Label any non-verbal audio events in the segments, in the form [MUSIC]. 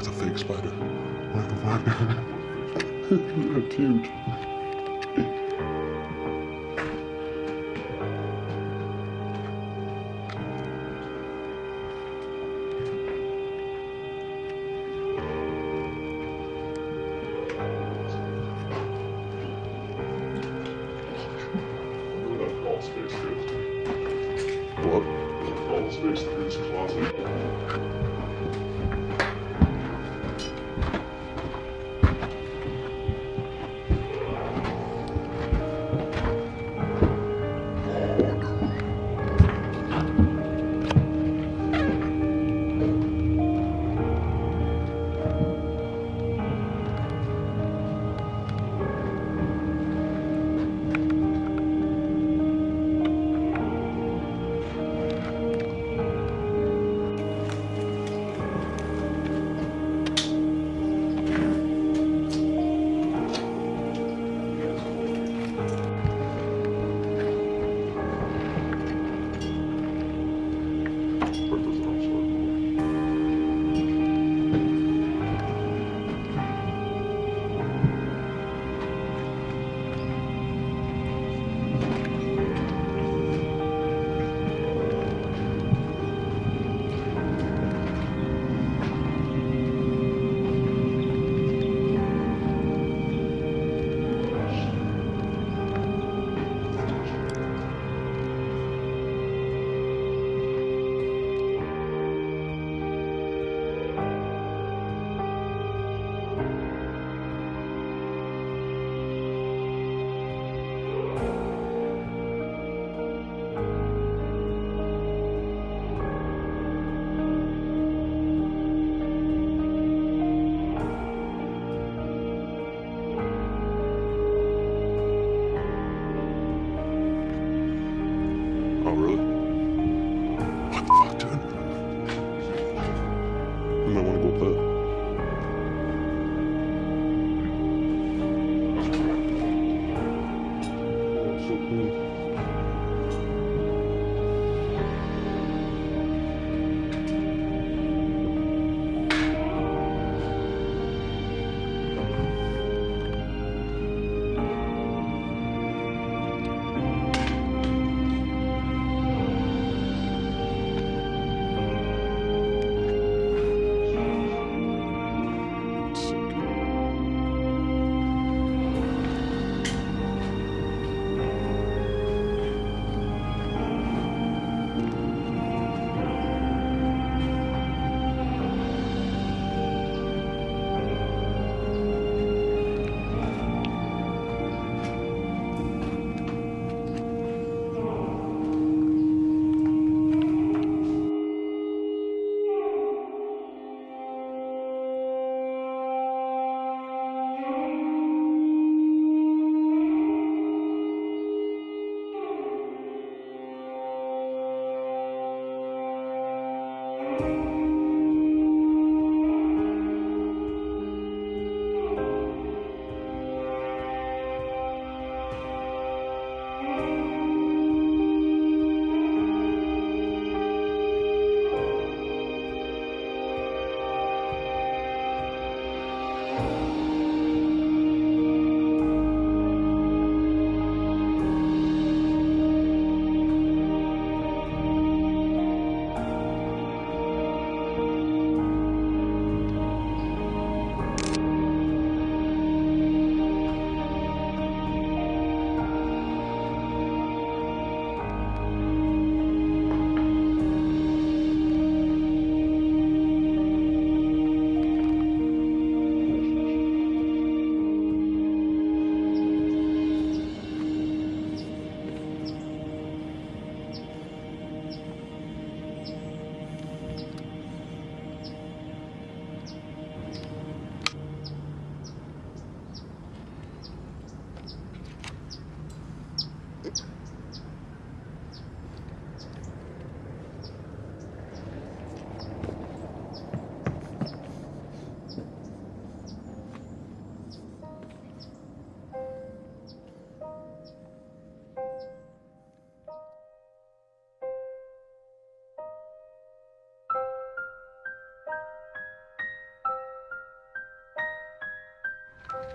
it's a fake spider. What the fuck? That's [LAUGHS] huge. What? Crawl space through his closet.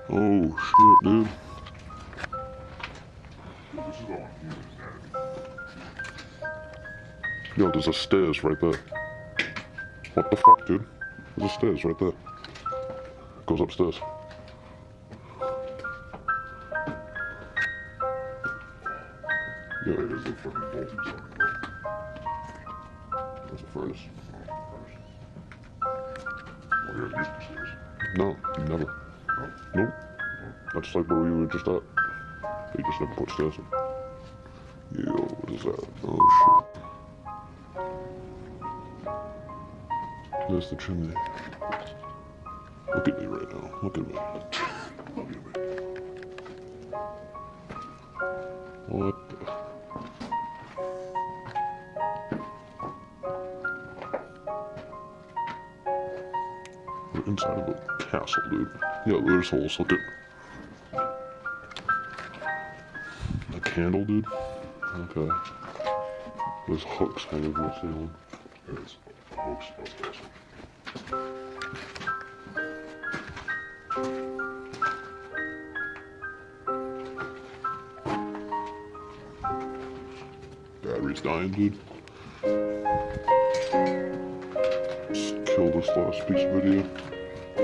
Oh shit, dude. Is. Yo, there's a stairs right there. What the fuck, dude? There's a stairs right there. Goes upstairs. Wait, Yeah, there's a there's a furnace. Oh. No, never. No? Nope. That's like where we were just at. They just never put stairs in. Yo, what is that? Oh shit. There's the chimney. Look at me right now. Look at me. Look at me. What Inside of a castle, dude. Yeah, there's holes. Look at. A candle, dude. Okay. There's hooks hanging from the ceiling. There's hooks. Battery's dying, dude. Just kill this last piece of video. The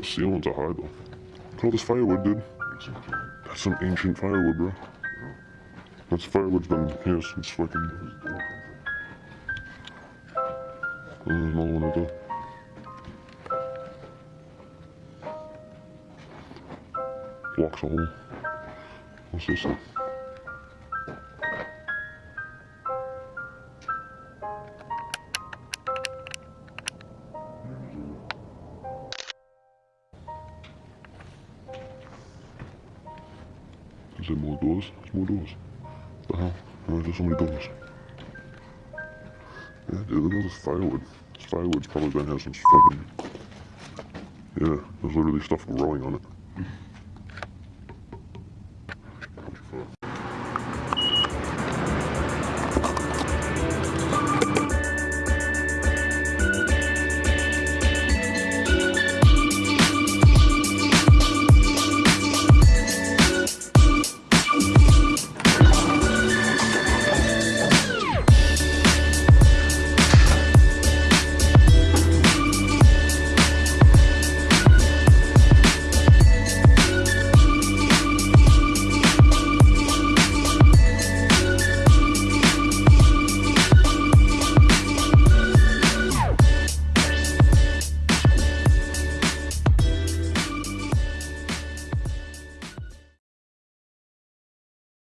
a ceilings are high though. Look at all this firewood, dude. That's some ancient firewood, bro. That's firewood's been here since fucking. There's another A hole. What's this one? Is there more doors? There's more doors. What the hell? Why there so many doors? Yeah, dude, look at all this firewood. This firewood's probably been here since fucking. Yeah, there's literally stuff growing on it.